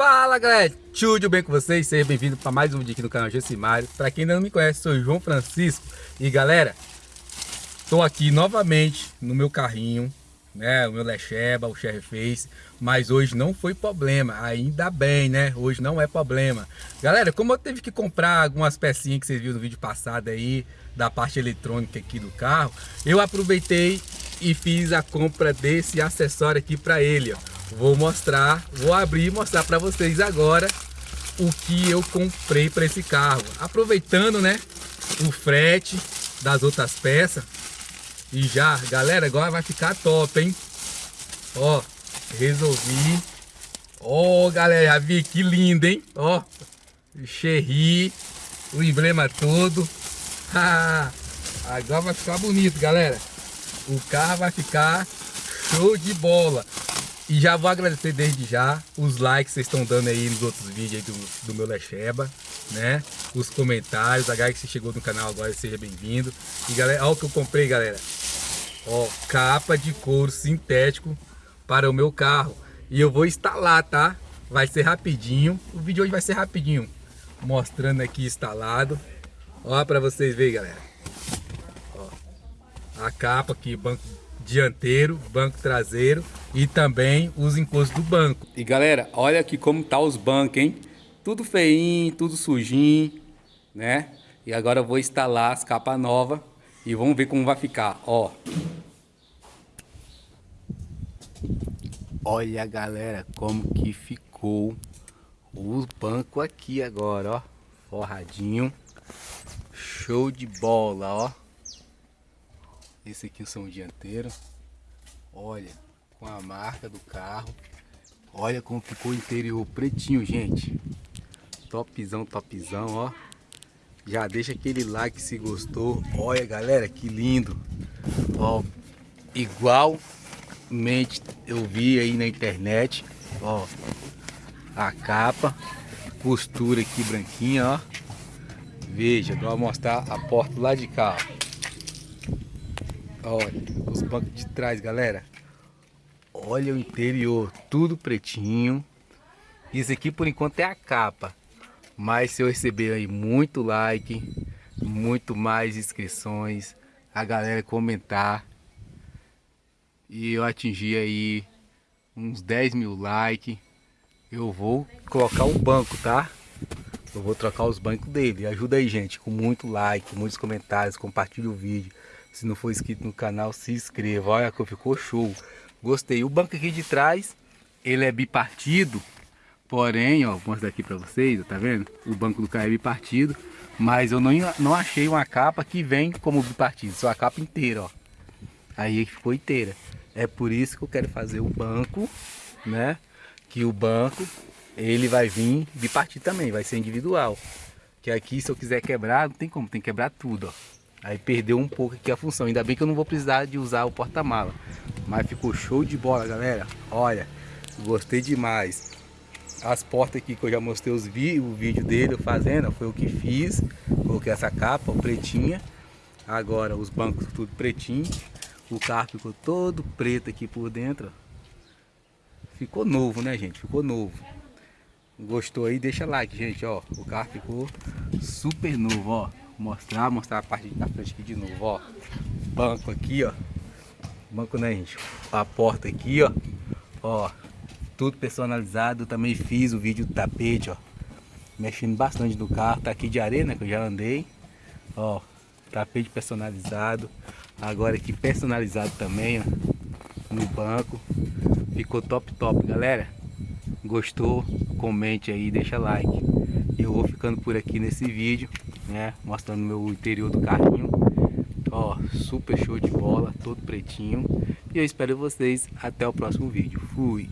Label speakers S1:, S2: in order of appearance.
S1: Fala galera, tudo bem com vocês? Seja bem-vindo para mais um vídeo aqui no canal Gessimário Para quem ainda não me conhece, sou João Francisco. E galera, estou aqui novamente no meu carrinho né, o meu Lecheba, o Cherry Face, mas hoje não foi problema, ainda bem, né, hoje não é problema. Galera, como eu tive que comprar algumas pecinhas que vocês viram no vídeo passado aí, da parte eletrônica aqui do carro, eu aproveitei e fiz a compra desse acessório aqui para ele, ó. Vou mostrar, vou abrir e mostrar para vocês agora o que eu comprei para esse carro. Aproveitando, né, o frete das outras peças. E já, galera, agora vai ficar top, hein? Ó, resolvi. Ó, galera, vi que lindo, hein? Ó, Cherry, o emblema todo. agora vai ficar bonito, galera. O carro vai ficar show de bola. E já vou agradecer desde já os likes que vocês estão dando aí nos outros vídeos do, do meu Lecheba, né? Os comentários, a galera que chegou no canal agora, seja bem-vindo. E galera, olha o que eu comprei, galera. Ó, capa de couro sintético para o meu carro. E eu vou instalar, tá? Vai ser rapidinho. O vídeo hoje vai ser rapidinho. Mostrando aqui instalado. Ó, para vocês verem, galera. Ó, a capa aqui, banco dianteiro, banco traseiro e também os encostos do banco. E galera, olha aqui como tá os bancos, hein? Tudo feinho, tudo sujinho, né? E agora eu vou instalar as capas novas e vamos ver como vai ficar, ó. Olha galera, como que ficou o banco aqui agora, ó. Forradinho. Show de bola, ó. Esse aqui são o dianteiro. Olha, com a marca do carro. Olha como ficou o interior pretinho, gente. Topzão, topzão, ó. Já deixa aquele like se gostou. Olha, galera, que lindo. Ó, igualmente eu vi aí na internet. Ó, a capa. Costura aqui branquinha, ó. Veja, vou mostrar a porta lá de cá, ó. Olha, os bancos de trás, galera. Olha o interior, tudo pretinho. Isso aqui por enquanto é a capa. Mas se eu receber aí muito like, muito mais inscrições, a galera comentar e eu atingir aí uns 10 mil likes, eu vou colocar o banco, tá? Eu vou trocar os bancos dele. Ajuda aí, gente, com muito like, muitos comentários, compartilhe o vídeo. Se não for inscrito no canal, se inscreva. Olha que ficou show. Gostei. O banco aqui de trás, ele é bipartido. Porém, ó, vou mostrar aqui para vocês, tá vendo? O banco do carro é bipartido. Mas eu não, não achei uma capa que vem como bipartido. Só a capa inteira, ó. Aí que ficou inteira. É por isso que eu quero fazer o banco, né? Que o banco, ele vai vir bipartido também, vai ser individual. Que aqui, se eu quiser quebrar, não tem como, tem que quebrar tudo, ó. Aí perdeu um pouco aqui a função. Ainda bem que eu não vou precisar de usar o porta-mala. Mas ficou show de bola, galera. Olha, gostei demais. As portas aqui que eu já mostrei os vi o vídeo dele fazendo, foi o que fiz. Coloquei essa capa pretinha. Agora os bancos tudo pretinho. O carro ficou todo preto aqui por dentro. Ficou novo, né, gente? Ficou novo. Gostou aí? Deixa like, gente, ó. O carro ficou super novo, ó mostrar, mostrar a parte da frente aqui de novo, ó. Banco aqui, ó. Banco, né, gente? A porta aqui, ó. Ó, tudo personalizado. Também fiz o vídeo do tapete, ó. Mexendo bastante no carro. Tá aqui de areia, né, que eu já andei. Ó, tapete personalizado. Agora aqui personalizado também, ó. No banco. Ficou top, top, galera. Gostou? Comente aí, deixa like. Eu vou ficando por aqui nesse vídeo né? Mostrando meu interior do carrinho. Ó, super show de bola, todo pretinho. E eu espero vocês até o próximo vídeo. Fui!